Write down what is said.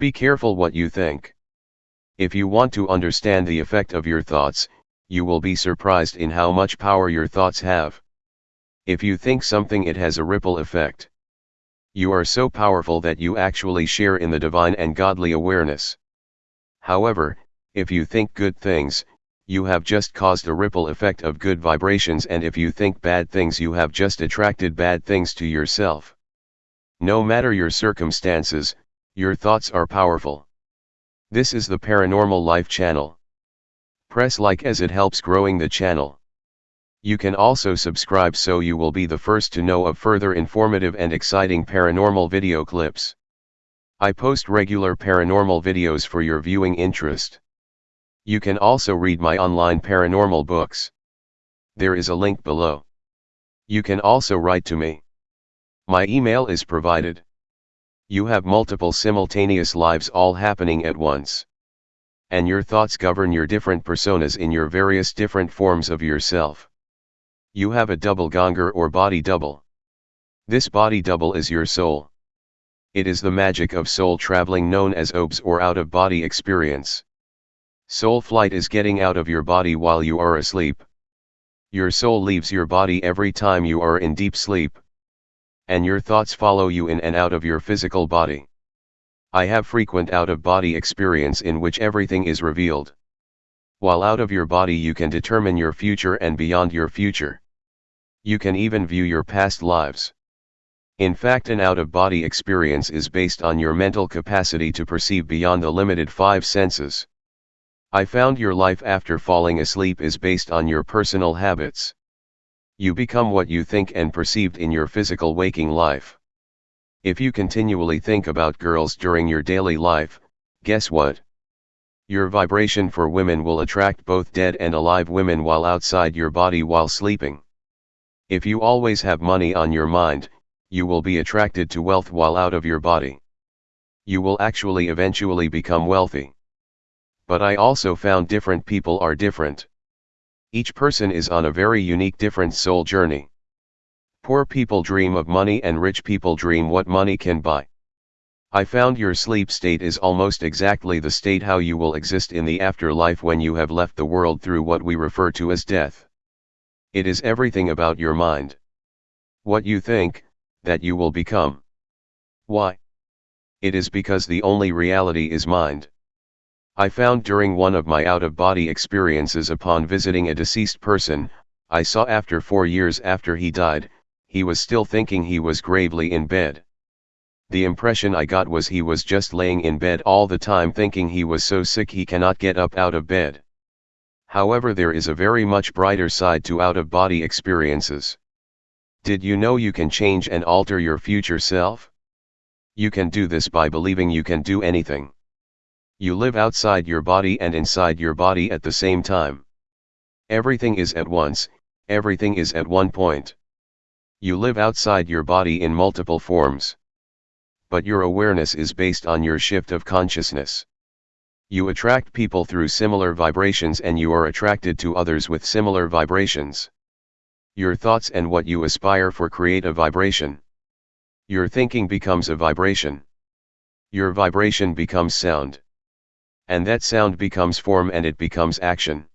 Be careful what you think. If you want to understand the effect of your thoughts, you will be surprised in how much power your thoughts have. If you think something it has a ripple effect. You are so powerful that you actually share in the divine and godly awareness. However, if you think good things, you have just caused a ripple effect of good vibrations and if you think bad things you have just attracted bad things to yourself. No matter your circumstances, your thoughts are powerful. This is the Paranormal Life channel. Press like as it helps growing the channel. You can also subscribe so you will be the first to know of further informative and exciting paranormal video clips. I post regular paranormal videos for your viewing interest. You can also read my online paranormal books. There is a link below. You can also write to me. My email is provided. You have multiple simultaneous lives all happening at once. And your thoughts govern your different personas in your various different forms of yourself you have a doppelganger or body double. This body double is your soul. It is the magic of soul traveling known as OBS or out of body experience. Soul flight is getting out of your body while you are asleep. Your soul leaves your body every time you are in deep sleep. And your thoughts follow you in and out of your physical body. I have frequent out of body experience in which everything is revealed. While out of your body you can determine your future and beyond your future. You can even view your past lives. In fact an out-of-body experience is based on your mental capacity to perceive beyond the limited five senses. I found your life after falling asleep is based on your personal habits. You become what you think and perceived in your physical waking life. If you continually think about girls during your daily life, guess what? Your vibration for women will attract both dead and alive women while outside your body while sleeping. If you always have money on your mind, you will be attracted to wealth while out of your body. You will actually eventually become wealthy. But I also found different people are different. Each person is on a very unique different soul journey. Poor people dream of money and rich people dream what money can buy. I found your sleep state is almost exactly the state how you will exist in the afterlife when you have left the world through what we refer to as death. It is everything about your mind. What you think, that you will become. Why? It is because the only reality is mind. I found during one of my out-of-body experiences upon visiting a deceased person, I saw after four years after he died, he was still thinking he was gravely in bed. The impression I got was he was just laying in bed all the time thinking he was so sick he cannot get up out of bed. However there is a very much brighter side to out-of-body experiences. Did you know you can change and alter your future self? You can do this by believing you can do anything. You live outside your body and inside your body at the same time. Everything is at once, everything is at one point. You live outside your body in multiple forms. But your awareness is based on your shift of consciousness. You attract people through similar vibrations and you are attracted to others with similar vibrations. Your thoughts and what you aspire for create a vibration. Your thinking becomes a vibration. Your vibration becomes sound. And that sound becomes form and it becomes action.